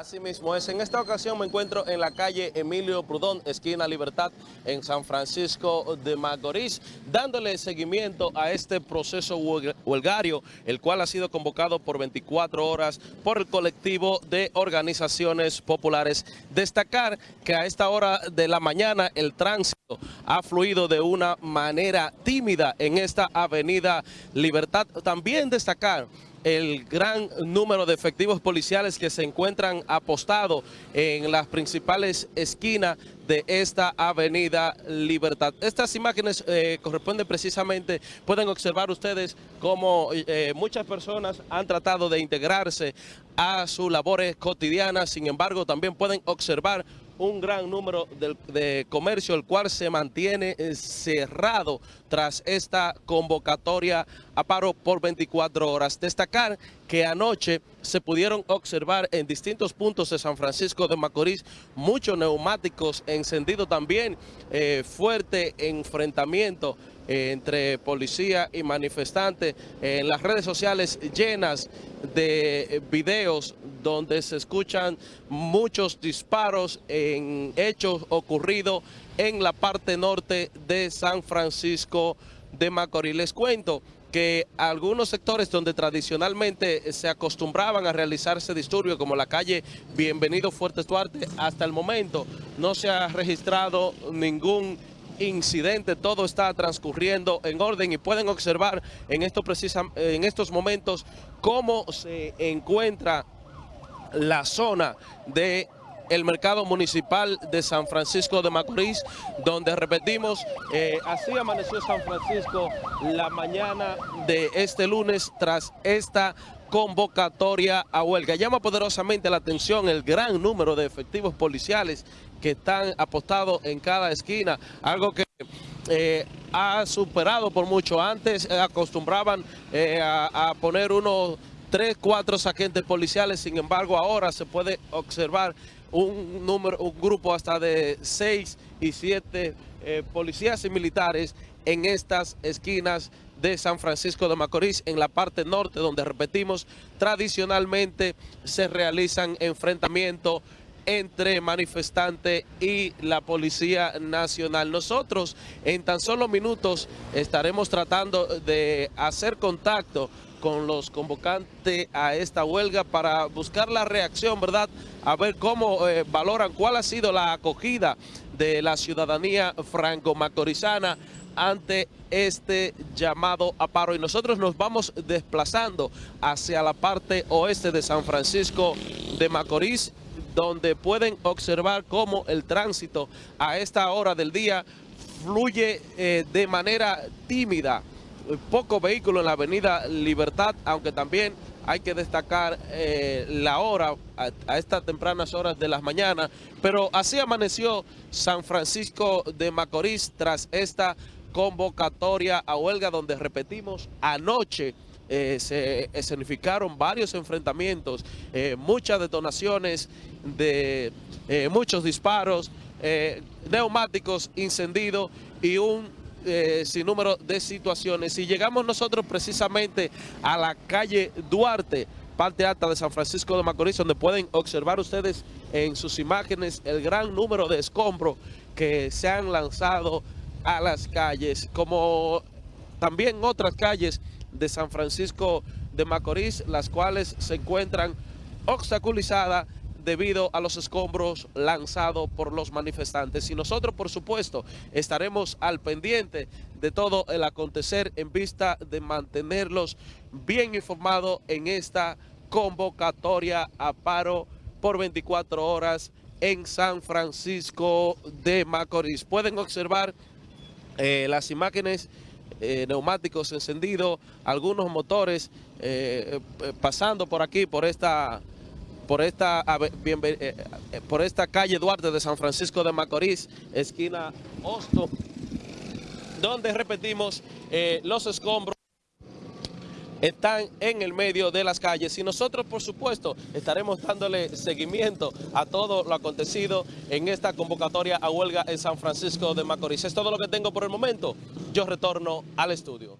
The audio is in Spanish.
Así mismo es. En esta ocasión me encuentro en la calle Emilio Prudón, esquina Libertad, en San Francisco de Macorís, dándole seguimiento a este proceso huelgario, el cual ha sido convocado por 24 horas por el colectivo de organizaciones populares. Destacar que a esta hora de la mañana el tránsito ha fluido de una manera tímida en esta avenida Libertad. También destacar el gran número de efectivos policiales que se encuentran apostados en las principales esquinas de esta avenida Libertad. Estas imágenes eh, corresponden precisamente, pueden observar ustedes cómo eh, muchas personas han tratado de integrarse a sus labores cotidianas, sin embargo también pueden observar un gran número de, comercio, el cual se mantiene eh, cerrado tras esta convocatoria a paro por 24 horas. Destacar que anoche se pudieron observar en distintos puntos de San Francisco de Macorís muchos neumáticos encendidos también, eh, fuerte enfrentamiento entre policía y manifestantes, en las redes sociales llenas de videos donde se escuchan muchos disparos en hechos ocurridos en la parte norte de San Francisco de Macorís. Les cuento que algunos sectores donde tradicionalmente se acostumbraban a realizarse disturbios, como la calle Bienvenido Fuerte Duarte, hasta el momento no se ha registrado ningún incidente, todo está transcurriendo en orden y pueden observar en, en estos momentos cómo se encuentra la zona de el mercado municipal de San Francisco de Macorís, donde repetimos, eh, así amaneció San Francisco la mañana de este lunes tras esta convocatoria a huelga. Llama poderosamente la atención el gran número de efectivos policiales que están apostados en cada esquina, algo que eh, ha superado por mucho. Antes eh, acostumbraban a, a poner unos tres, cuatro agentes policiales, sin embargo ahora se puede observar un número, un grupo hasta de seis y siete eh, policías y militares en estas esquinas de San Francisco de Macorís, en la parte norte, donde repetimos, tradicionalmente se realizan enfrentamientos entre manifestantes y la Policía Nacional. Nosotros en tan solo minutos estaremos tratando de hacer contacto con los convocantes a esta huelga para buscar la reacción, ¿verdad? A ver cómo eh, valoran, cuál ha sido la acogida de la ciudadanía franco-macorizana ante este llamado a paro. Y nosotros nos vamos desplazando hacia la parte oeste de San Francisco de Macorís, donde pueden observar cómo el tránsito a esta hora del día fluye eh, de manera tímida poco vehículo en la avenida Libertad, aunque también hay que destacar eh, la hora a, estas tempranas horas de las mañanas, pero así amaneció San Francisco de Macorís tras esta convocatoria a huelga donde repetimos anoche eh, se escenificaron varios enfrentamientos, eh, muchas detonaciones de muchos disparos, neumáticos incendidos y un eh, sin número de situaciones. Y llegamos nosotros precisamente a la calle Duarte, parte alta de San Francisco de Macorís, donde pueden observar ustedes en sus imágenes el gran número de escombros que se han lanzado a las calles, como también otras calles de San Francisco de Macorís, las cuales se encuentran obstaculizadas debido a los escombros lanzados por los manifestantes. Y nosotros, por supuesto, estaremos al pendiente de todo el acontecer en vista de mantenerlos bien informados en esta convocatoria a paro por 24 horas en San Francisco de Macorís. Pueden observar eh, las imágenes eh, neumáticos encendidos, algunos motores eh, pasando por aquí, por esta por esta, por esta calle Duarte de San Francisco de Macorís, esquina Hosto, donde repetimos los escombros están en el medio de las calles y nosotros por supuesto estaremos dándole seguimiento a todo lo acontecido en esta convocatoria a huelga en San Francisco de Macorís. Es todo lo que tengo por el momento. Yo retorno al estudio.